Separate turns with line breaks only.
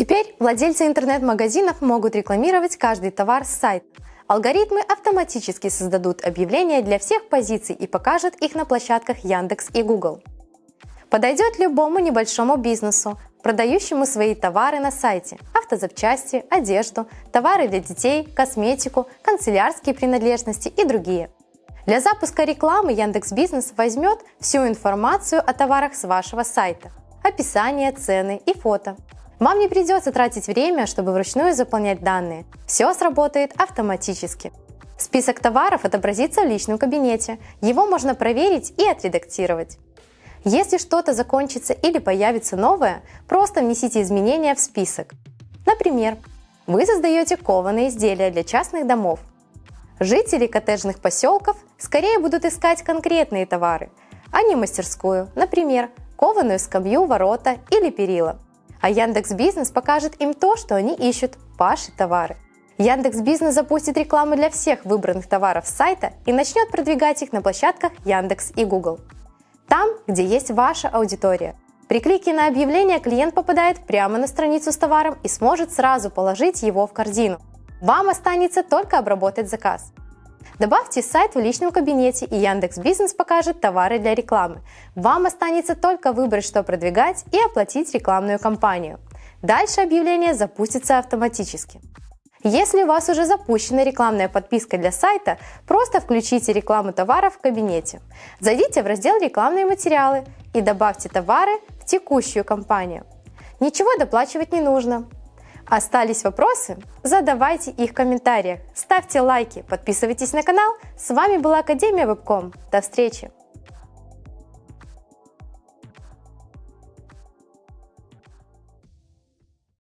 Теперь владельцы интернет-магазинов могут рекламировать каждый товар с сайта. Алгоритмы автоматически создадут объявления для всех позиций и покажут их на площадках Яндекс и Google. Подойдет любому небольшому бизнесу, продающему свои товары на сайте, автозапчасти, одежду, товары для детей, косметику, канцелярские принадлежности и другие. Для запуска рекламы Яндекс Бизнес возьмет всю информацию о товарах с вашего сайта, описание, цены и фото. Вам не придется тратить время, чтобы вручную заполнять данные. Все сработает автоматически. Список товаров отобразится в личном кабинете. Его можно проверить и отредактировать. Если что-то закончится или появится новое, просто внесите изменения в список. Например, вы создаете кованые изделия для частных домов. Жители коттеджных поселков скорее будут искать конкретные товары, а не мастерскую, например, кованую скамью, ворота или перила а Яндекс Бизнес покажет им то, что они ищут – ваши товары. Яндекс Бизнес запустит рекламу для всех выбранных товаров сайта и начнет продвигать их на площадках Яндекс и Google. Там, где есть ваша аудитория. При клике на объявление клиент попадает прямо на страницу с товаром и сможет сразу положить его в корзину. Вам останется только обработать заказ. Добавьте сайт в личном кабинете, и Яндекс Бизнес покажет товары для рекламы. Вам останется только выбрать, что продвигать и оплатить рекламную кампанию. Дальше объявление запустится автоматически. Если у вас уже запущена рекламная подписка для сайта, просто включите рекламу товаров в кабинете. Зайдите в раздел «Рекламные материалы» и добавьте товары в текущую кампанию. Ничего доплачивать не нужно. Остались вопросы? Задавайте их в комментариях, ставьте лайки, подписывайтесь на канал. С вами была Академия Вебком. До встречи!